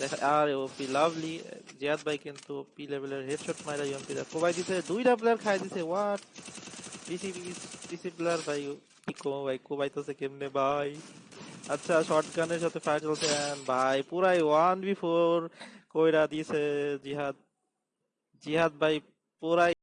দেখা আর ওপি লাভলি জিয়াদ ভাই কিন্তু পি লেভেলের হেডশট মাইরা ইউএমপি দা কোবাই দিছে, দুইটা প্লেয়ার খাই দিছে হোয়াট পিসি পিসি প্লেয়ার ভাই কি কো ভাই, কোবাইতেছে কেমনে ভাই? আচ্ছা শটগানের সাথে ফায়ার চলছে ভাই, পুরাই ওয়ান বি ফোর কইরা দিছে জিহাদ জিহাদ ভাই, পুরাই